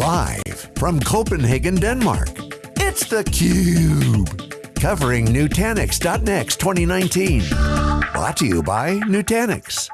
Live from Copenhagen, Denmark, it's theCUBE. Covering Nutanix .next 2019. Brought to you by Nutanix.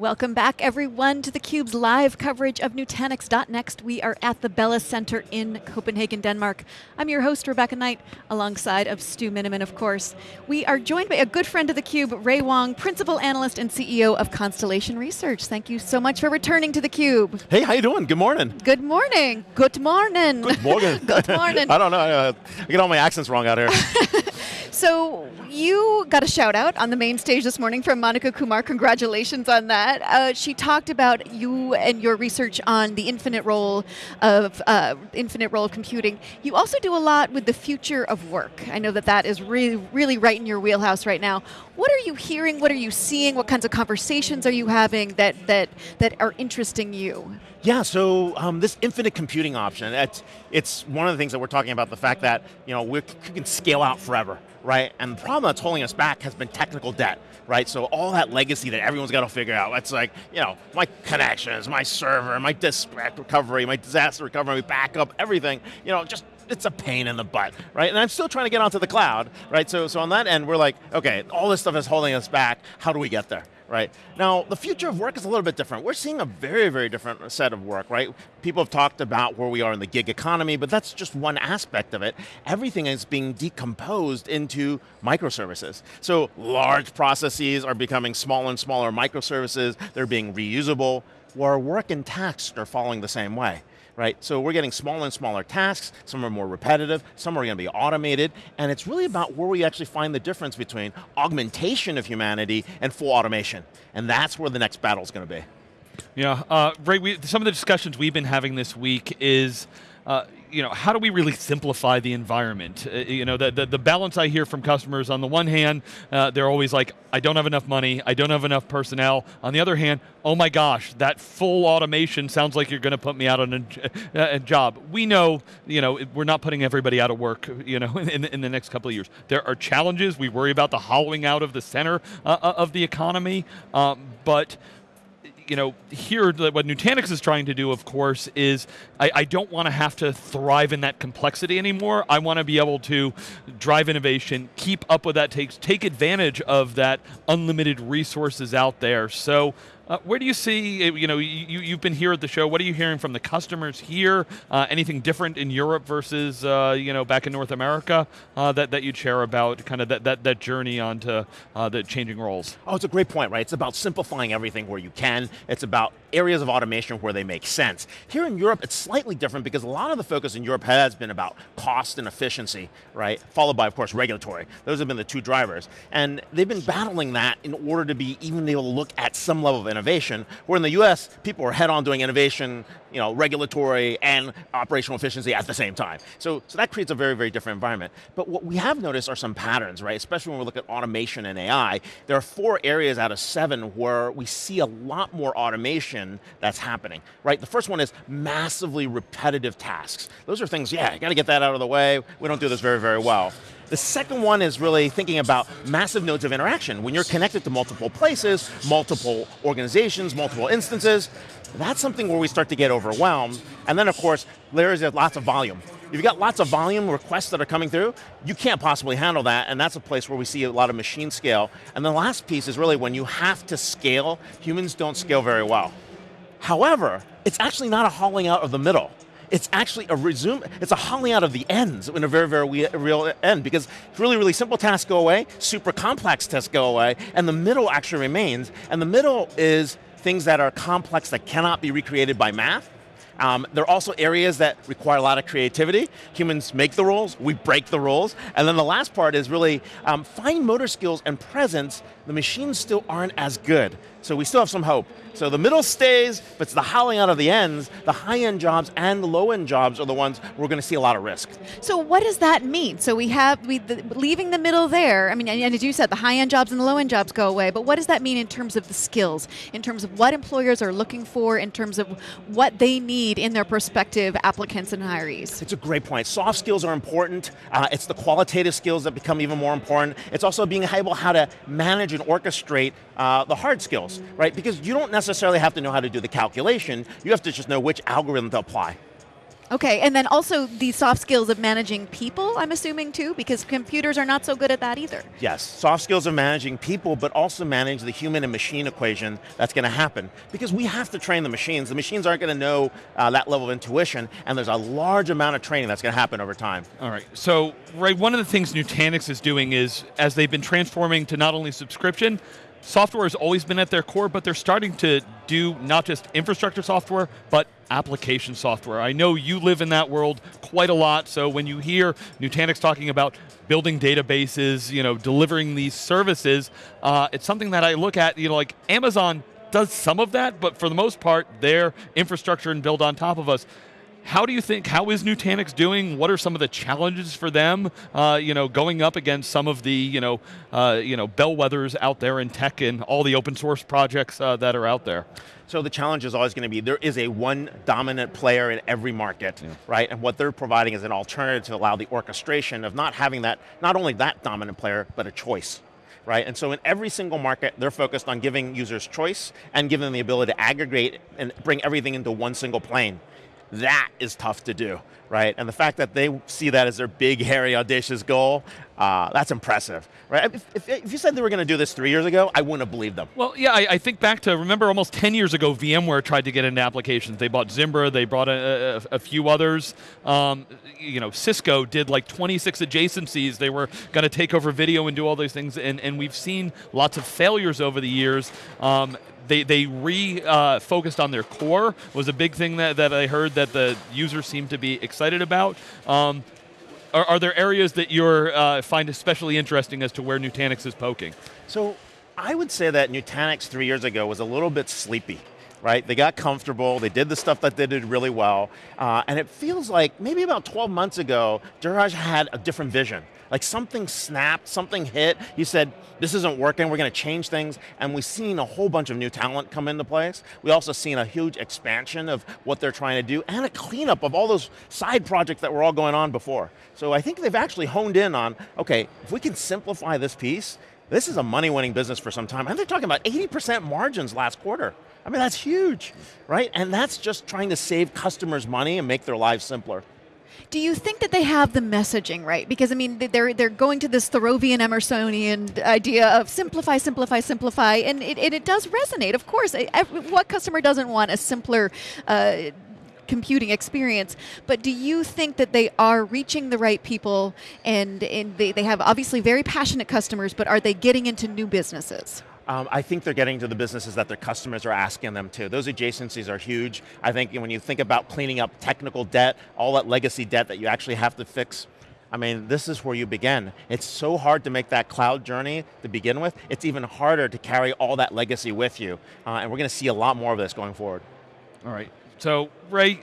Welcome back everyone to theCUBE's live coverage of Nutanix.next. We are at the Bella Center in Copenhagen, Denmark. I'm your host, Rebecca Knight, alongside of Stu Miniman, of course. We are joined by a good friend of theCUBE, Ray Wang, Principal Analyst and CEO of Constellation Research. Thank you so much for returning to theCUBE. Hey, how you doing? Good morning. Good morning. Good morning. Good morning. good morning. I don't know, uh, I get all my accents wrong out here. so, you got a shout out on the main stage this morning from Monica Kumar, congratulations on that. Uh, she talked about you and your research on the infinite role of uh, infinite role of computing. You also do a lot with the future of work. I know that that is really, really right in your wheelhouse right now. What are you hearing? What are you seeing? What kinds of conversations are you having that that that are interesting you? Yeah, so um, this infinite computing option, it's, it's one of the things that we're talking about, the fact that you know, we can scale out forever, right? And the problem that's holding us back has been technical debt, right? So all that legacy that everyone's got to figure out, it's like, you know, my connections, my server, my disk recovery, my disaster recovery, backup, everything, you know, just it's a pain in the butt, right? And I'm still trying to get onto the cloud, right? So, so on that end, we're like, okay, all this stuff is holding us back, how do we get there? Right? Now, the future of work is a little bit different. We're seeing a very, very different set of work, right? People have talked about where we are in the gig economy, but that's just one aspect of it. Everything is being decomposed into microservices. So large processes are becoming smaller and smaller microservices, they're being reusable, where work and tasks are falling the same way right? So we're getting smaller and smaller tasks, some are more repetitive, some are going to be automated, and it's really about where we actually find the difference between augmentation of humanity and full automation. And that's where the next battle is going to be. Yeah, uh, Ray, we, some of the discussions we've been having this week is, uh, you know, how do we really simplify the environment? Uh, you know, the, the, the, balance I hear from customers, on the one hand, uh, they're always like, I don't have enough money, I don't have enough personnel. On the other hand, oh my gosh, that full automation sounds like you're going to put me out on a, a, job. We know, you know, we're not putting everybody out of work, you know, in, in the next couple of years. There are challenges, we worry about the hollowing out of the center uh, uh of the economy, um, but you know, here, what Nutanix is trying to do, of course, is I, I don't want to have to thrive in that complexity anymore. I want to be able to drive innovation, keep up with that, take, take advantage of that unlimited resources out there. So uh, where do you see, uh, you know, you, you've been here at the show, what are you hearing from the customers here? Uh, anything different in Europe versus, uh, you know, back in North America uh, that, that you'd share about kind of that, that, that journey onto uh, the changing roles? Oh, it's a great point, right? It's about simplifying everything where you can. It's about areas of automation where they make sense. Here in Europe, it's slightly different because a lot of the focus in Europe has been about cost and efficiency, right? Followed by, of course, regulatory. Those have been the two drivers. And they've been battling that in order to be even able to look at some level of innovation, where in the US, people are head on doing innovation, you know, regulatory and operational efficiency at the same time. So, so that creates a very, very different environment. But what we have noticed are some patterns, right? Especially when we look at automation and AI, there are four areas out of seven where we see a lot more automation that's happening, right? The first one is massively repetitive tasks. Those are things, yeah, got to get that out of the way. We don't do this very, very well. The second one is really thinking about massive nodes of interaction. When you're connected to multiple places, multiple organizations, multiple instances, that's something where we start to get overwhelmed. And then of course, there's lots of volume. If you've got lots of volume requests that are coming through, you can't possibly handle that, and that's a place where we see a lot of machine scale. And the last piece is really when you have to scale, humans don't scale very well. However, it's actually not a hauling out of the middle it's actually a resume, it's a hauling out of the ends in a very, very real end because really, really simple tasks go away, super complex tasks go away, and the middle actually remains, and the middle is things that are complex that cannot be recreated by math, um, there are also areas that require a lot of creativity. Humans make the rules, we break the rules. And then the last part is really um, fine motor skills and presence, the machines still aren't as good. So we still have some hope. So the middle stays, but it's the howling out of the ends. The high-end jobs and the low-end jobs are the ones we're going to see a lot of risk. So what does that mean? So we have, we, the, leaving the middle there, I mean, and as you said, the high-end jobs and the low-end jobs go away, but what does that mean in terms of the skills, in terms of what employers are looking for, in terms of what they need in their prospective applicants and hirees? It's a great point. Soft skills are important. Uh, it's the qualitative skills that become even more important. It's also being able how to manage and orchestrate uh, the hard skills skills, right? Because you don't necessarily have to know how to do the calculation, you have to just know which algorithm to apply. Okay, and then also the soft skills of managing people, I'm assuming too, because computers are not so good at that either. Yes, soft skills of managing people, but also manage the human and machine equation that's going to happen. Because we have to train the machines. The machines aren't going to know uh, that level of intuition, and there's a large amount of training that's going to happen over time. All right, so Ray, one of the things Nutanix is doing is, as they've been transforming to not only subscription, software has always been at their core, but they're starting to do not just infrastructure software, but application software. I know you live in that world quite a lot, so when you hear Nutanix talking about building databases, you know, delivering these services, uh, it's something that I look at, you know, like Amazon does some of that, but for the most part, their infrastructure and build on top of us how do you think, how is Nutanix doing? What are some of the challenges for them, uh, you know, going up against some of the, you know, uh, you know, bellwethers out there in tech and all the open source projects uh, that are out there? So the challenge is always going to be, there is a one dominant player in every market, yeah. right? And what they're providing is an alternative to allow the orchestration of not having that, not only that dominant player, but a choice right? And so in every single market, they're focused on giving users choice and giving them the ability to aggregate and bring everything into one single plane. That is tough to do, right? And the fact that they see that as their big, hairy, audacious goal, uh, that's impressive, right? If, if, if, you said they were going to do this three years ago, I wouldn't have believed them. Well, yeah, I, I, think back to, remember almost 10 years ago, VMware tried to get into applications. They bought Zimbra, they brought a, a, a few others. Um, you know, Cisco did like 26 adjacencies. They were going to take over video and do all those things, and, and we've seen lots of failures over the years. Um, they, they re-focused uh, on their core, was a big thing that, that I heard that the users seem to be excited about. Um, are, are, there areas that you uh, find especially interesting as to where Nutanix is poking? So I would say that Nutanix three years ago was a little bit sleepy right? They got comfortable, they did the stuff that they did really well, uh, and it feels like maybe about 12 months ago, Dheeraj had a different vision. Like something snapped, something hit. He said, this isn't working, we're going to change things. And we've seen a whole bunch of new talent come into place. We also seen a huge expansion of what they're trying to do and a cleanup of all those side projects that were all going on before. So I think they've actually honed in on, okay, if we can simplify this piece, this is a money-winning business for some time. And they're talking about 80% margins last quarter. I mean, that's huge, right? And that's just trying to save customers money and make their lives simpler. Do you think that they have the messaging right? Because I mean, they're they're going to this Thoreauvian Emersonian idea of simplify, simplify, simplify, and it, it does resonate. Of course, what customer doesn't want a simpler? Uh, computing experience, but do you think that they are reaching the right people and, and they, they have obviously very passionate customers, but are they getting into new businesses? Um, I think they're getting to the businesses that their customers are asking them to. Those adjacencies are huge. I think when you think about cleaning up technical debt, all that legacy debt that you actually have to fix, I mean, this is where you begin. It's so hard to make that cloud journey to begin with. It's even harder to carry all that legacy with you. Uh, and we're going to see a lot more of this going forward. All right, so Ray,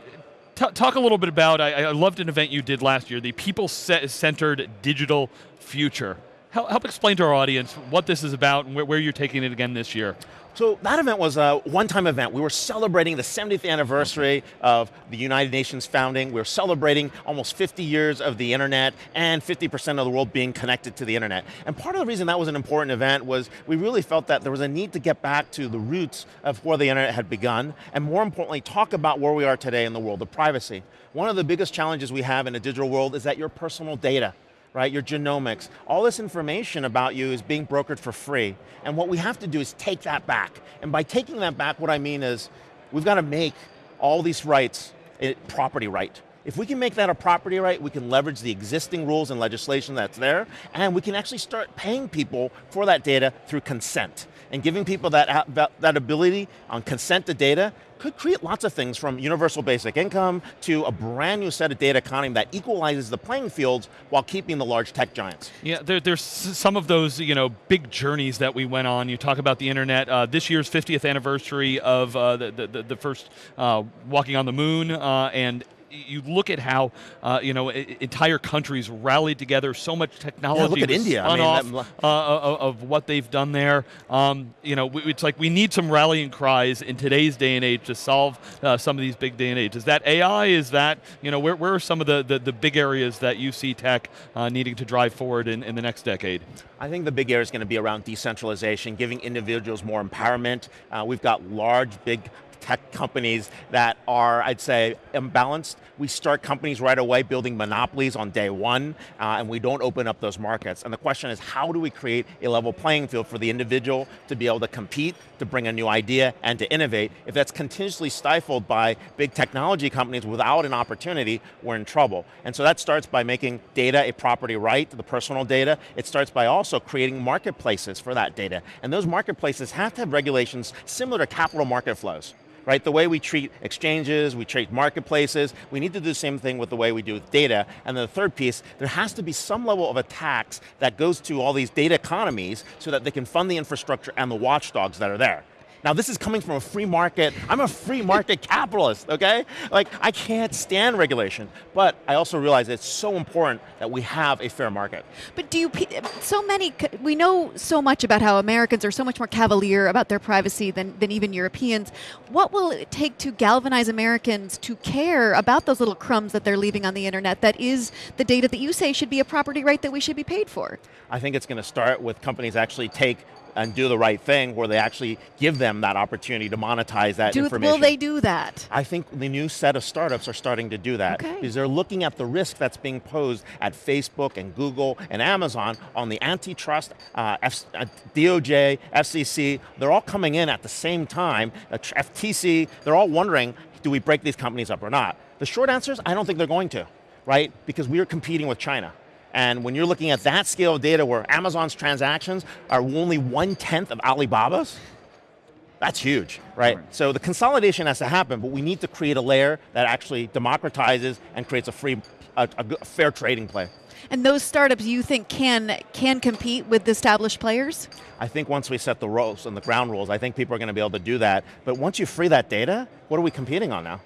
talk a little bit about, I, I loved an event you did last year, the people-centered digital future help, help explain to our audience what this is about and where, where you're taking it again this year. So that event was a one-time event. We were celebrating the 70th anniversary of the United Nations founding. We were celebrating almost 50 years of the internet and 50% of the world being connected to the internet. And part of the reason that was an important event was we really felt that there was a need to get back to the roots of where the internet had begun, and more importantly, talk about where we are today in the world of privacy. One of the biggest challenges we have in a digital world is that your personal data right, your genomics, all this information about you is being brokered for free. And what we have to do is take that back. And by taking that back, what I mean is, we've got to make all these rights a property right. If we can make that a property right, we can leverage the existing rules and legislation that's there, and we can actually start paying people for that data through consent. And giving people that, that ability on consent to data could create lots of things from universal basic income to a brand new set of data economy that equalizes the playing fields while keeping the large tech giants. Yeah, there, there's some of those you know, big journeys that we went on. You talk about the internet, uh, this year's 50th anniversary of uh, the, the, the, first uh, walking on the moon, uh, and you look at how uh, you know entire countries rallied together. So much technology. Yeah, look at India. I mean, off, uh, of, of, what they've done there. Um, you know, it's like we need some rallying cries in today's day and age to solve uh, some of these big day and age. Is that AI? Is that you know where, where are some of the, the, the big areas that you see tech uh, needing to drive forward in, in the next decade? I think the big area is going to be around decentralization, giving individuals more empowerment. Uh, we've got large, big tech companies that are, I'd say, imbalanced. We start companies right away building monopolies on day one, uh, and we don't open up those markets. And the question is, how do we create a level playing field for the individual to be able to compete, to bring a new idea, and to innovate? If that's continuously stifled by big technology companies without an opportunity, we're in trouble. And so that starts by making data a property right, the personal data. It starts by also creating marketplaces for that data. And those marketplaces have to have regulations similar to capital market flows right? The way we treat exchanges, we treat marketplaces, we need to do the same thing with the way we do with data. And then the third piece, there has to be some level of a tax that goes to all these data economies so that they can fund the infrastructure and the watchdogs that are there. Now this is coming from a free market, I'm a free market capitalist, okay? Like, I can't stand regulation, but I also realize it's so important that we have a fair market. But do you, so many, we know so much about how Americans are so much more cavalier about their privacy than, than even Europeans. What will it take to galvanize Americans to care about those little crumbs that they're leaving on the internet that is the data that you say should be a property right that we should be paid for? I think it's going to start with companies actually take and do the right thing where they actually give them that opportunity to monetize that do, information. Will they do that? I think the new set of startups are starting to do that okay. because they're looking at the risk that's being posed at Facebook and Google and Amazon on the antitrust, uh, F uh, DOJ, FCC, they're all coming in at the same time, uh, FTC, they're all wondering, do we break these companies up or not? The short answer is, I don't think they're going to, right? Because we are competing with China. And when you're looking at that scale of data where Amazon's transactions are only one-tenth of Alibaba's, that's huge, right? right? So the consolidation has to happen, but we need to create a layer that actually democratizes and creates a free, a, a fair trading play. And those startups you think can can compete with the established players? I think once we set the rules and the ground rules, I think people are going to be able to do that. But once you free that data, what are we competing on now?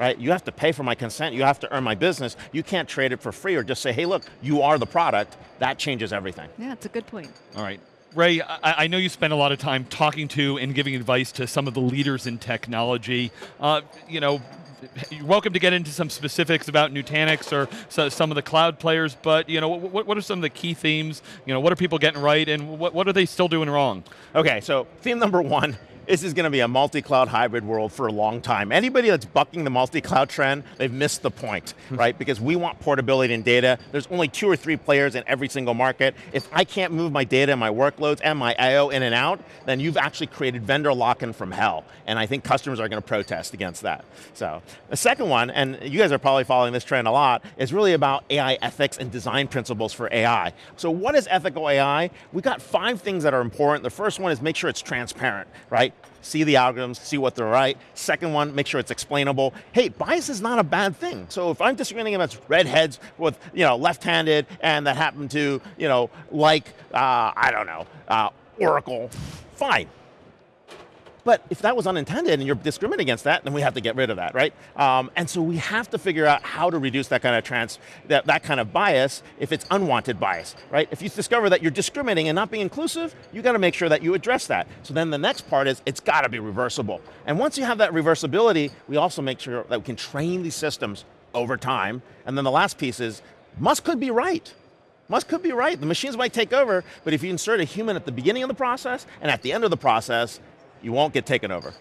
Right? You have to pay for my consent, you have to earn my business. You can't trade it for free or just say, hey look, you are the product. That changes everything. Yeah, it's a good point. All right. Ray, I, I, know you spend a lot of time talking to and giving advice to some of the leaders in technology. Uh, you know, you're welcome to get into some specifics about Nutanix or so, some of the cloud players, but you know, what, what, are some of the key themes? You know, what are people getting right and what, what are they still doing wrong? Okay, so theme number one this is going to be a multi-cloud hybrid world for a long time. Anybody that's bucking the multi-cloud trend, they've missed the point, right? Because we want portability in data. There's only two or three players in every single market. If I can't move my data and my workloads and my I.O. in and out, then you've actually created vendor lock-in from hell. And I think customers are going to protest against that. So, the second one, and you guys are probably following this trend a lot, is really about AI ethics and design principles for AI. So what is ethical AI? We've got five things that are important. The first one is make sure it's transparent, right? See the algorithms, see what they're right. Second one, make sure it's explainable. Hey, bias is not a bad thing. So if I'm disagreeing against redheads with, you know, left-handed and that happen to, you know, like, uh, I don't know, uh, Oracle, fine. But if that was unintended and you're discriminating against that, then we have to get rid of that, right? Um, and so we have to figure out how to reduce that kind of trans, that, that kind of bias if it's unwanted bias, right? If you discover that you're discriminating and not being inclusive, you got to make sure that you address that. So then the next part is it's got to be reversible. And once you have that reversibility, we also make sure that we can train these systems over time. And then the last piece is, must could be right. Must could be right. The machines might take over, but if you insert a human at the beginning of the process and at the end of the process, you won't get taken over.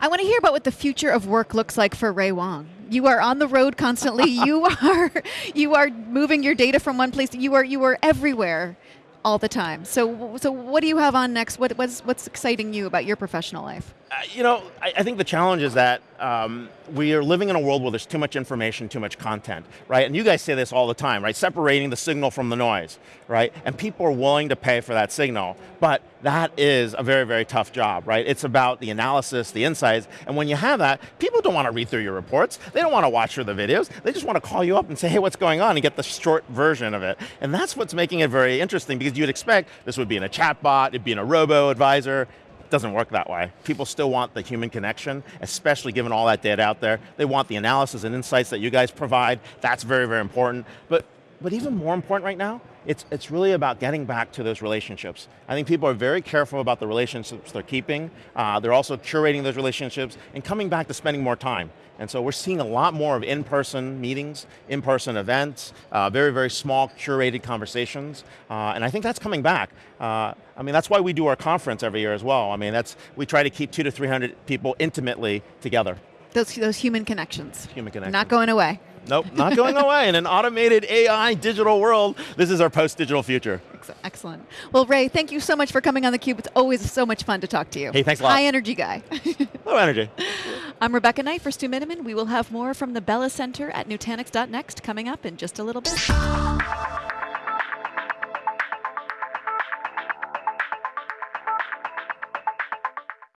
I want to hear about what the future of work looks like for Ray Wang. You are on the road constantly. you are you are moving your data from one place. You are you are everywhere all the time. So so what do you have on next? What, what's what's exciting you about your professional life? Uh, you know, I, I, think the challenge is that um, we are living in a world where there's too much information, too much content, right? And you guys say this all the time, right? Separating the signal from the noise, right? And people are willing to pay for that signal, but that is a very, very tough job, right? It's about the analysis, the insights, and when you have that, people don't want to read through your reports, they don't want to watch through the videos, they just want to call you up and say, hey, what's going on, and get the short version of it. And that's what's making it very interesting, because you'd expect this would be in a chat bot, it'd be in a robo-advisor, doesn't work that way. People still want the human connection, especially given all that data out there. They want the analysis and insights that you guys provide. That's very, very important. But but even more important right now, it's, it's really about getting back to those relationships. I think people are very careful about the relationships they're keeping. Uh, they're also curating those relationships and coming back to spending more time. And so we're seeing a lot more of in-person meetings, in-person events, uh, very, very small curated conversations, uh, and I think that's coming back. Uh, I mean, that's why we do our conference every year as well. I mean, that's, we try to keep two to 300 people intimately together. Those, those human connections. Human connections. Not going away. Nope, not going away. In an automated AI digital world, this is our post-digital future. Excellent. Well, Ray, thank you so much for coming on theCUBE. It's always so much fun to talk to you. Hey, thanks a lot. High energy guy. Low energy. I'm Rebecca Knight for Stu Miniman. We will have more from the Bella Center at Nutanix.next coming up in just a little bit.